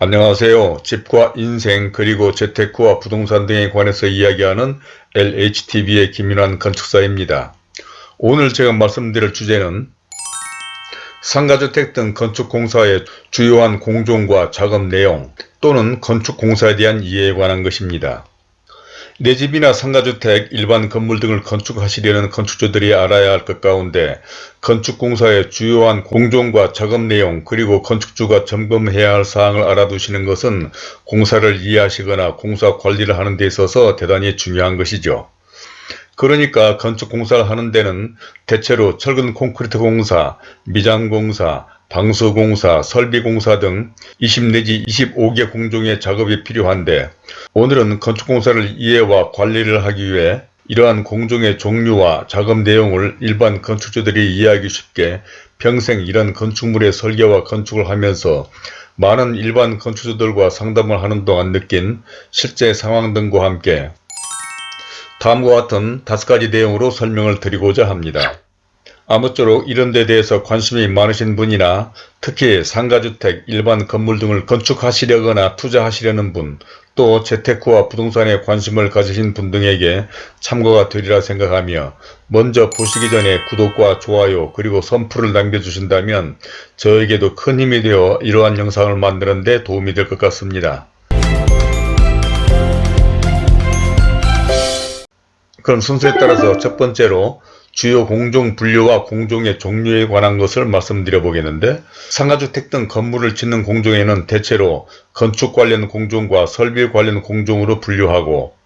안녕하세요. 집과 인생 그리고 재테크와 부동산 등에 관해서 이야기하는 LHTV의 김윤환 건축사입니다. 오늘 제가 말씀드릴 주제는 상가주택 등 건축공사의 주요한 공종과 작업 내용 또는 건축공사에 대한 이해에 관한 것입니다. 내 집이나 상가주택, 일반 건물 등을 건축하시려는 건축주들이 알아야 할 것 가운데 건축공사의 주요한 공종과 작업 내용 그리고 건축주가 점검해야 할 사항을 알아두시는 것은 공사를 이해하시거나 공사 관리를 하는 데 있어서 대단히 중요한 것이죠. 그러니까 건축공사를 하는 데는 대체로 철근 콘크리트 공사, 미장공사, 방수공사, 설비공사 등 20 내지 25개 공종의 작업이 필요한데 오늘은 건축공사를 이해와 관리를 하기 위해 이러한 공종의 종류와 작업 내용을 일반 건축주들이 이해하기 쉽게 평생 이런 건축물의 설계와 건축을 하면서 많은 일반 건축주들과 상담을 하는 동안 느낀 실제 상황 등과 함께 다음과 같은 다섯 가지 내용으로 설명을 드리고자 합니다. 아무쪼록 이런 데 대해서 관심이 많으신 분이나 특히 상가주택, 일반 건물 등을 건축하시려거나 투자하시려는 분, 또 재테크와 부동산에 관심을 가지신 분 등에게 참고가 되리라 생각하며 먼저 보시기 전에 구독과 좋아요 그리고 선풀을 남겨주신다면 저에게도 큰 힘이 되어 이러한 영상을 만드는 데 도움이 될 것 같습니다. 그럼 순서에 따라서 첫 번째로 주요 공종 분류와 공종의 종류에 관한 것을 말씀드려 보겠는데 상가주택 등 건물을 짓는 공종에는 대체로 건축 관련 공종과 설비 관련 공종으로 분류하고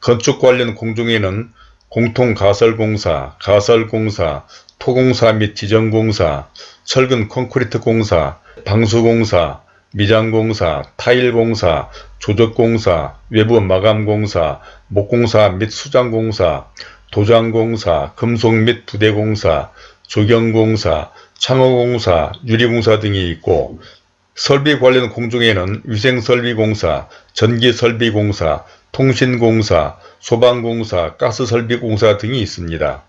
건축 관련 공종에는 공통가설공사, 가설공사, 토공사 및 지정공사, 철근 콘크리트 공사, 방수공사, 미장공사, 타일공사, 조적공사, 외부 마감공사, 목공사 및 수장공사, 도장공사, 금속 및 부대공사, 조경공사, 창호공사, 유리공사 등이 있고 설비 관련 공종에는 위생설비공사, 전기설비공사, 통신공사, 소방공사, 가스설비공사 등이 있습니다.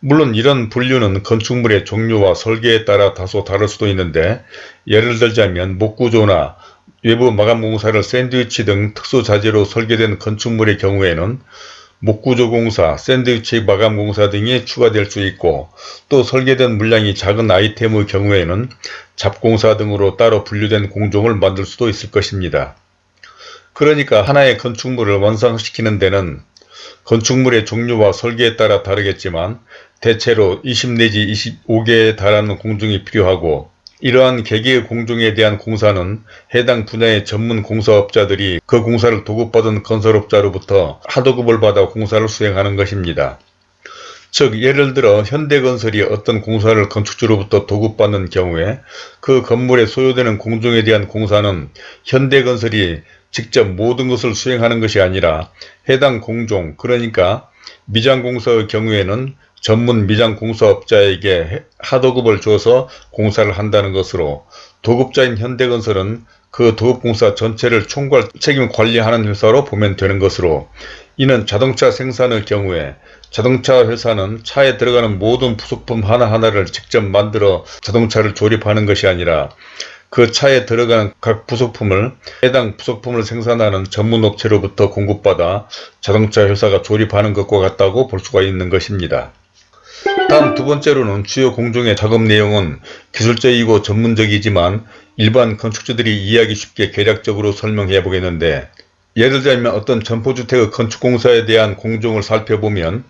물론 이런 분류는 건축물의 종류와 설계에 따라 다소 다를 수도 있는데 예를 들자면 목구조나 외부 마감공사를 샌드위치 등 특수자재로 설계된 건축물의 경우에는 목구조공사, 샌드위치 마감공사 등이 추가될 수 있고 또 설계된 물량이 작은 아이템의 경우에는 잡공사 등으로 따로 분류된 공종을 만들 수도 있을 것입니다. 그러니까 하나의 건축물을 완성시키는 데는 건축물의 종류와 설계에 따라 다르겠지만 대체로 20 내지 25개에 달하는 공종이 필요하고 이러한 개개의 공종에 대한 공사는 해당 분야의 전문 공사업자들이 그 공사를 도급받은 건설업자로부터 하도급을 받아 공사를 수행하는 것입니다. 즉 예를 들어 현대건설이 어떤 공사를 건축주로부터 도급받는 경우에 그 건물에 소요되는 공종에 대한 공사는 현대건설이 직접 모든 것을 수행하는 것이 아니라 해당 공종 그러니까 미장공사의 경우에는 전문 미장 공사업자에게 하도급을 줘서 공사를 한다는 것으로 도급자인 현대건설은 그 도급공사 전체를 총괄 책임 관리하는 회사로 보면 되는 것으로 이는 자동차 생산의 경우에 자동차 회사는 차에 들어가는 모든 부속품 하나하나를 직접 만들어 자동차를 조립하는 것이 아니라 그 차에 들어가는 각 부속품을 해당 부속품을 생산하는 전문업체로부터 공급받아 자동차 회사가 조립하는 것과 같다고 볼 수가 있는 것입니다. 다음 두 번째로는 주요 공종의 작업 내용은 기술적이고 전문적이지만 일반 건축주들이 이해하기 쉽게 개략적으로 설명해 보겠는데 예를 들면 어떤 점포주택의 건축공사에 대한 공종을 살펴보면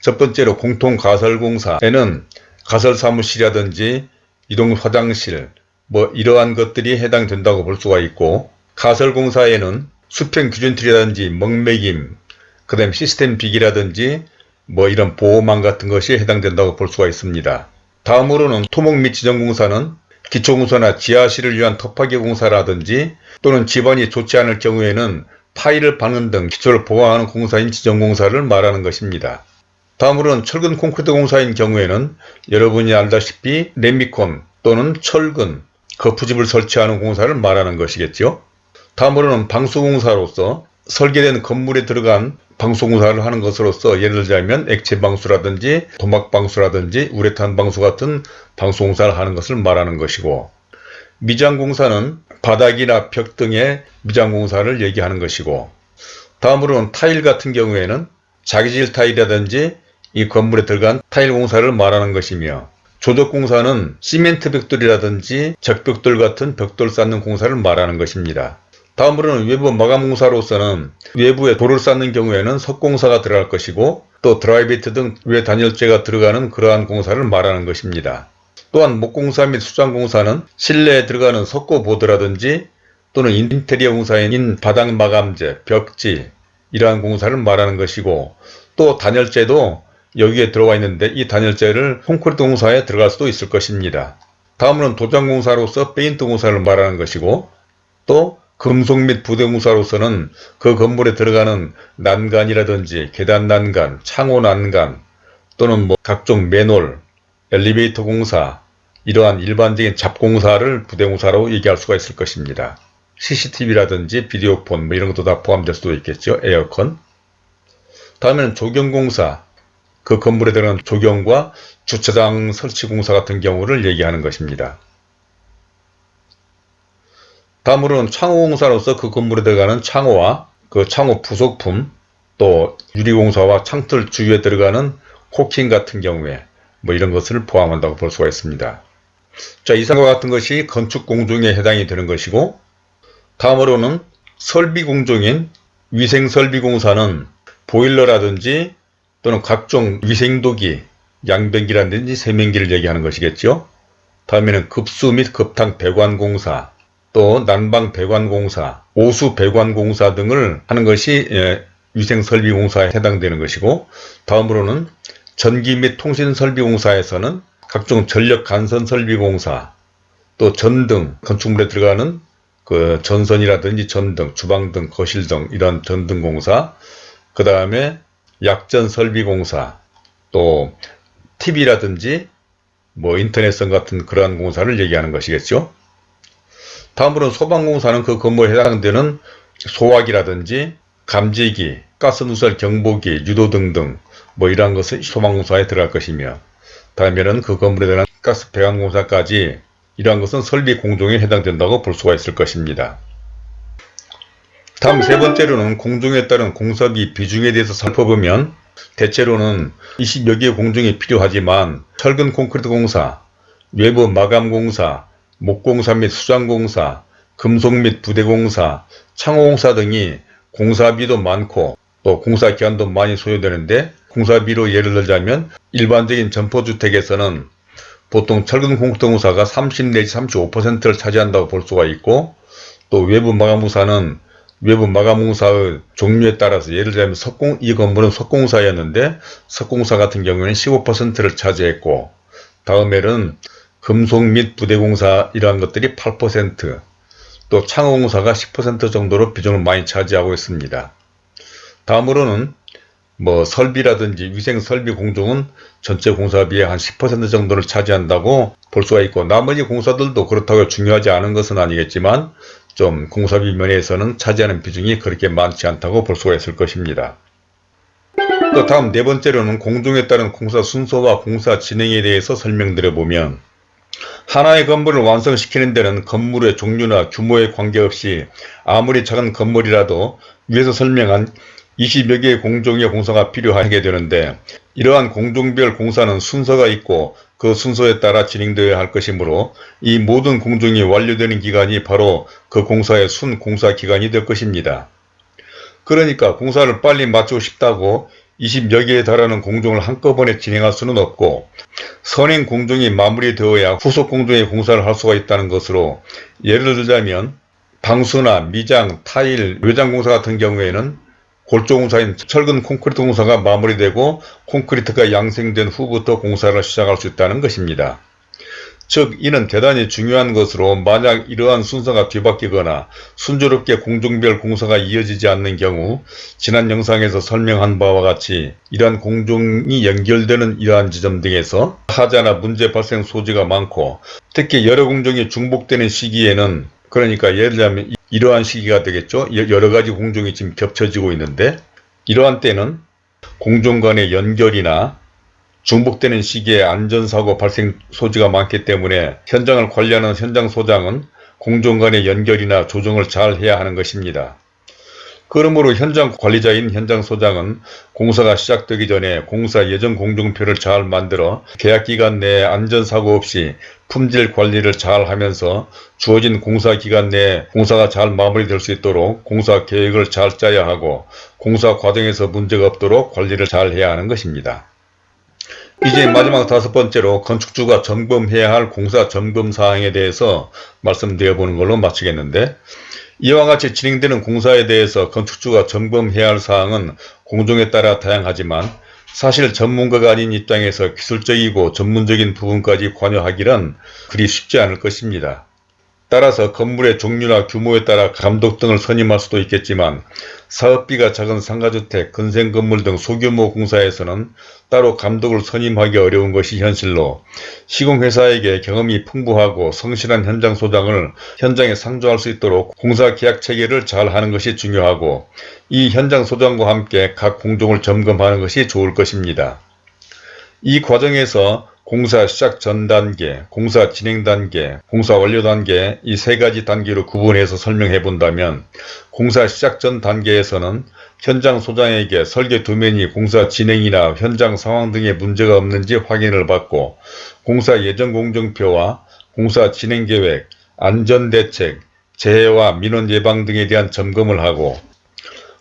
첫 번째로 공통가설공사에는 가설사무실이라든지 이동 화장실 뭐 이러한 것들이 해당된다고 볼 수가 있고 가설공사에는 수평규준틀이라든지 먹매김 그 다음 시스템 비기라든지 뭐 이런 보호망 같은 것이 해당된다고 볼 수가 있습니다. 다음으로는 토목 및 지정공사는 기초공사나 지하실을 위한 터파기 공사라든지 또는 집안이 좋지 않을 경우에는 타일을 박는 등 기초를 보강하는 공사인 지정공사를 말하는 것입니다. 다음으로는 철근 콘크리트 공사인 경우에는 여러분이 알다시피 레미콘 또는 철근, 거푸집을 설치하는 공사를 말하는 것이겠죠. 다음으로는 방수공사로서 설계된 건물에 들어간 방수공사를 하는 것으로서 예를 들자면 액체방수라든지 도막방수라든지 우레탄 방수 같은 방수공사를 하는 것을 말하는 것이고 미장공사는 바닥이나 벽 등의 미장공사를 얘기하는 것이고 다음으로는 타일 같은 경우에는 자기질 타일이라든지 이 건물에 들어간 타일 공사를 말하는 것이며 조적공사는 시멘트 벽돌이라든지 적벽돌 같은 벽돌 쌓는 공사를 말하는 것입니다. 다음으로는 외부 마감공사로서는 외부에 돌을 쌓는 경우에는 석공사가 들어갈 것이고 또 드라이비트 등 외 단열재가 들어가는 그러한 공사를 말하는 것입니다. 또한 목공사 및 수장공사는 실내에 들어가는 석고보드라든지 또는 인테리어 공사인 바닥 마감재, 벽지 이러한 공사를 말하는 것이고 또 단열재도 여기에 들어가 있는데 이 단열재를 콘크리트 공사에 들어갈 수도 있을 것입니다. 다음으로는 도장공사로서 페인트 공사를 말하는 것이고 또 금속 및 부대공사로서는 그 건물에 들어가는 난간이라든지 계단 난간, 창호 난간 또는 뭐 각종 맨홀, 엘리베이터 공사 이러한 일반적인 잡공사를 부대공사로 얘기할 수가 있을 것입니다. CCTV라든지 비디오폰 뭐 이런 것도 다 포함될 수도 있겠죠. 에어컨. 다음에는 조경공사, 그 건물에 들어가는 조경과 주차장 설치 공사 같은 경우를 얘기하는 것입니다. 다음으로는 창호공사로서 그 건물에 들어가는 창호와 그 창호 부속품 또 유리공사와 창틀 주위에 들어가는 코킹 같은 경우에 뭐 이런 것을 포함한다고 볼 수가 있습니다. 자 이상과 같은 것이 건축 공종에 해당이 되는 것이고 다음으로는 설비 공종인 위생설비공사는 보일러라든지 또는 각종 위생도기, 양변기라든지 세면기를 얘기하는 것이겠죠. 다음에는 급수 및 급탕 배관공사, 또 난방 배관공사, 오수 배관공사 등을 하는 것이 예, 위생설비공사에 해당되는 것이고 다음으로는 전기 및 통신설비공사에서는 각종 전력 간선 설비공사, 또 전등, 건축물에 들어가는 그 전선이라든지 전등, 주방등, 거실등 이런 전등공사, 그 다음에 약전 설비공사, 또 TV라든지 뭐 인터넷선 같은 그러한 공사를 얘기하는 것이겠죠. 다음으로는 소방공사는 그 건물에 해당되는 소화기라든지 감지기, 가스누설 경보기, 유도 등 등 뭐 이러한 것은 소방공사에 들어갈 것이며 다음에는 그 건물에 대한 가스 배관공사까지 이러한 것은 설비 공종에 해당된다고 볼 수가 있을 것입니다. 다음 세 번째로는 공종에 따른 공사비 비중에 대해서 살펴보면 대체로는 20여 개의 공종이 필요하지만 철근 콘크리트 공사, 외부 마감 공사, 목공사 및 수장공사, 금속 및 부대공사, 창호공사 등이 공사비도 많고 또 공사 기간도 많이 소요되는데 공사비로 예를 들자면 일반적인 점포주택에서는 보통 철근 공사가 30 내지 35%를 차지한다고 볼 수가 있고 또 외부 마감공사는 외부 마감공사의 종류에 따라서 예를 들자면 석공 이 건물은 석공사였는데 석공사 같은 경우에는 15%를 차지했고 다음에는 금속 및 부대공사 이러한 것들이 8%또 창호공사가 10% 정도로 비중을 많이 차지하고 있습니다. 다음으로는 뭐 설비라든지 위생 설비 공종은 전체 공사비의 한 10% 정도를 차지한다고 볼 수가 있고 나머지 공사들도 그렇다고 중요하지 않은 것은 아니겠지만 좀 공사비 면에서는 차지하는 비중이 그렇게 많지 않다고 볼 수가 있을 것입니다. 또 다음 네 번째로는 공종에 따른 공사 순서와 공사 진행에 대해서 설명드려 보면 하나의 건물을 완성시키는 데는 건물의 종류나 규모에 관계없이 아무리 작은 건물이라도 위에서 설명한 20여 개의 공종의 공사가 필요하게 되는데 이러한 공종별 공사는 순서가 있고 그 순서에 따라 진행되어야 할 것이므로 이 모든 공종이 완료되는 기간이 바로 그 공사의 순 공사 기간이 될 것입니다. 그러니까 공사를 빨리 마치고 싶다고 20여 개에 달하는 공종을 한꺼번에 진행할 수는 없고 선행 공종이 마무리되어야 후속 공종의 공사를 할 수가 있다는 것으로 예를 들자면 방수나 미장, 타일, 외장 공사 같은 경우에는 골조 공사인 철근 콘크리트 공사가 마무리되고 콘크리트가 양생된 후부터 공사를 시작할 수 있다는 것입니다. 즉 이는 대단히 중요한 것으로 만약 이러한 순서가 뒤바뀌거나 순조롭게 공종별 공사가 이어지지 않는 경우 지난 영상에서 설명한 바와 같이 이러한 공종이 연결되는 이러한 지점 등에서 하자나 문제 발생 소지가 많고 특히 여러 공종이 중복되는 시기에는 그러니까 예를 들자면 이러한 시기가 되겠죠. 여러 가지 공종이 지금 겹쳐지고 있는데 이러한 때는 공종 간의 연결이나 중복되는 시기에 안전사고 발생 소지가 많기 때문에 현장을 관리하는 현장소장은 공정 간의 연결이나 조정을 잘 해야 하는 것입니다. 그러므로 현장 관리자인 현장 소장은 공사가 시작되기 전에 공사 예정 공정표를 잘 만들어 계약기간 내에 안전사고 없이 품질 관리를 잘 하면서 주어진 공사 기간 내에 공사가 잘 마무리될 수 있도록 공사 계획을 잘 짜야 하고 공사 과정에서 문제가 없도록 관리를 잘 해야 하는 것입니다. 이제 마지막 다섯 번째로 건축주가 점검해야 할 공사 점검 사항에 대해서 말씀드려 보는 걸로 마치겠는데 이와 같이 진행되는 공사에 대해서 건축주가 점검해야 할 사항은 공종에 따라 다양하지만 사실 전문가가 아닌 입장에서 기술적이고 전문적인 부분까지 관여하기는 그리 쉽지 않을 것입니다. 따라서 건물의 종류나 규모에 따라 감독 등을 선임할 수도 있겠지만 사업비가 작은 상가주택, 근생건물 등 소규모 공사에서는 따로 감독을 선임하기 어려운 것이 현실로 시공회사에게 경험이 풍부하고 성실한 현장 소장을 현장에 상주할 수 있도록 공사 계약 체계를 잘 하는 것이 중요하고 이 현장 소장과 함께 각 공종을 점검하는 것이 좋을 것입니다. 이 과정에서 공사 시작 전 단계, 공사 진행 단계, 공사 완료 단계 이 세 가지 단계로 구분해서 설명해 본다면 공사 시작 전 단계에서는 현장 소장에게 설계 도면이 공사 진행이나 현장 상황 등의 문제가 없는지 확인을 받고 공사 예정 공정표와 공사 진행 계획, 안전대책, 재해와 민원 예방 등에 대한 점검을 하고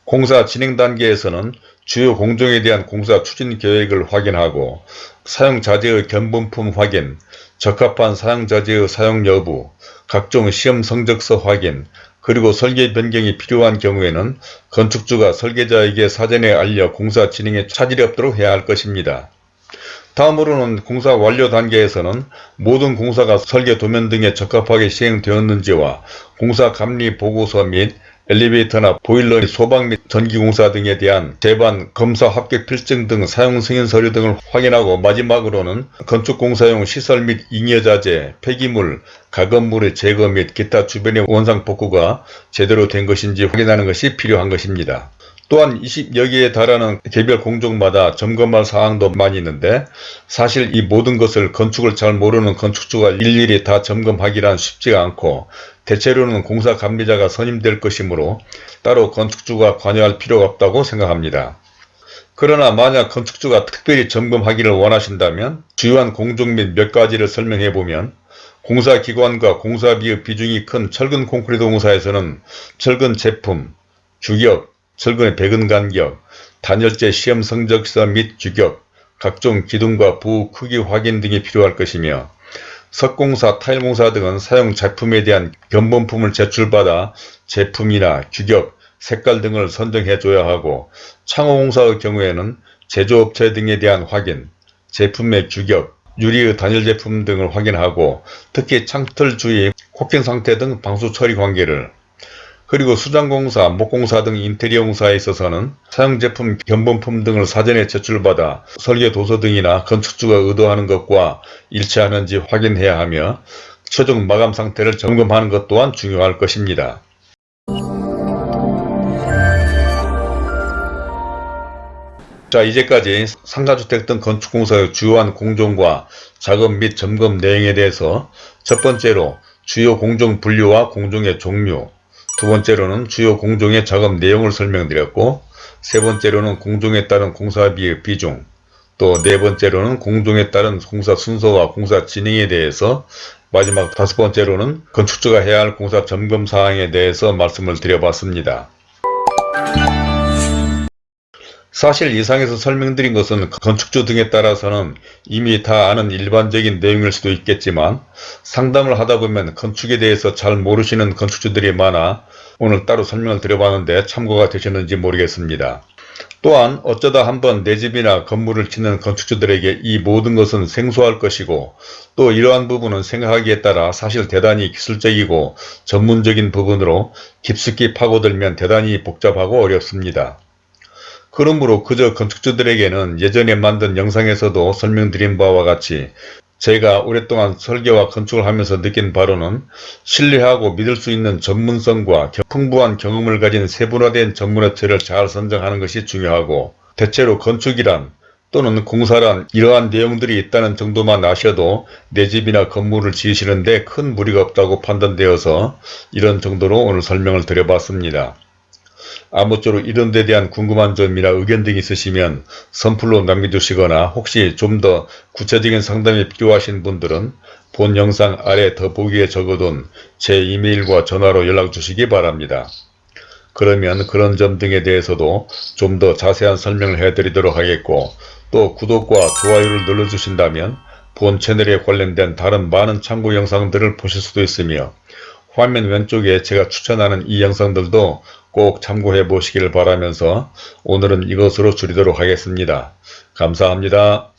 공사 진행 단계에서는 주요 공정에 대한 공사 추진 계획을 확인하고 사용자재의 견본품 확인, 적합한 사용자재의 사용 여부, 각종 시험 성적서 확인, 그리고 설계 변경이 필요한 경우에는 건축주가 설계자에게 사전에 알려 공사 진행에 차질이 없도록 해야 할 것입니다. 다음으로는 공사 완료 단계에서는 모든 공사가 설계 도면 등에 적합하게 시행되었는지와 공사 감리 보고서 및 엘리베이터나 보일러, 소방 및 전기공사 등에 대한 재반, 검사 합격 필증 등 사용 승인 서류 등을 확인하고 마지막으로는 건축공사용 시설 및 잉여자재, 폐기물, 가건물의 제거 및 기타 주변의 원상 복구가 제대로 된 것인지 확인하는 것이 필요한 것입니다. 또한 20여 개에 달하는 개별 공종마다 점검할 사항도 많이 있는데 사실 이 모든 것을 건축을 잘 모르는 건축주가 일일이 다 점검하기란 쉽지가 않고 대체로는 공사 감리자가 선임될 것이므로 따로 건축주가 관여할 필요가 없다고 생각합니다. 그러나 만약 건축주가 특별히 점검하기를 원하신다면 주요한 공종 및 몇 가지를 설명해 보면 공사기관과 공사비의 비중이 큰 철근 콘크리트 공사에서는 철근 제품, 규격, 철근의 배근 간격, 단열재 시험 성적서 및 규격, 각종 기둥과 부 크기 확인 등이 필요할 것이며 석공사, 타일공사 등은 사용 제품에 대한 견본품을 제출받아 제품이나 규격, 색깔 등을 선정해 줘야 하고 창호공사의 경우에는 제조업체 등에 대한 확인, 제품의 규격, 유리의 단일 제품 등을 확인하고 특히 창틀 주위 코팅 상태 등 방수 처리 관계를 그리고 수장공사, 목공사 등 인테리어 공사에 있어서는 사용제품, 견본품 등을 사전에 제출받아 설계 도서 등이나 건축주가 의도하는 것과 일치하는지 확인해야 하며 최종 마감 상태를 점검하는 것 또한 중요할 것입니다. 자 이제까지 상가주택 등 건축공사의 주요한 공정과 작업 및 점검 내용에 대해서 첫 번째로 주요 공정 분류와 공정의 종류 두 번째로는 주요 공정의 작업 내용을 설명드렸고 세 번째로는 공정에 따른 공사비의 비중 또 네 번째로는 공정에 따른 공사 순서와 공사 진행에 대해서 마지막 다섯 번째로는 건축주가 해야 할 공사 점검 사항에 대해서 말씀을 드려봤습니다. 사실 이상에서 설명드린 것은 건축주 등에 따라서는 이미 다 아는 일반적인 내용일 수도 있겠지만 상담을 하다 보면 건축에 대해서 잘 모르시는 건축주들이 많아 오늘 따로 설명을 드려봤는데 참고가 되셨는지 모르겠습니다. 또한 어쩌다 한번 내 집이나 건물을 짓는 건축주들에게 이 모든 것은 생소할 것이고 또 이러한 부분은 생각하기에 따라 사실 대단히 기술적이고 전문적인 부분으로 깊숙이 파고들면 대단히 복잡하고 어렵습니다. 그러므로 그저 건축주들에게는 예전에 만든 영상에서도 설명드린 바와 같이 제가 오랫동안 설계와 건축을 하면서 느낀 바로는 신뢰하고 믿을 수 있는 전문성과 풍부한 경험을 가진 세분화된 전문업체를 잘 선정하는 것이 중요하고 대체로 건축이란 또는 공사란 이러한 내용들이 있다는 정도만 아셔도 내 집이나 건물을 지으시는데 큰 무리가 없다고 판단되어서 이런 정도로 오늘 설명을 드려봤습니다. 아무쪼록 이런 데 대한 궁금한 점이나 의견 등이 있으시면 선플로 남겨주시거나 혹시 좀 더 구체적인 상담이 필요하신 분들은 본 영상 아래 더보기에 적어둔 제 이메일과 전화로 연락 주시기 바랍니다. 그러면 그런 점 등에 대해서도 좀 더 자세한 설명을 해드리도록 하겠고 또 구독과 좋아요를 눌러주신다면 본 채널에 관련된 다른 많은 참고 영상들을 보실 수도 있으며 화면 왼쪽에 제가 추천하는 이 영상들도 꼭 참고해 보시길 바라면서 오늘은 이것으로 줄이도록 하겠습니다. 감사합니다.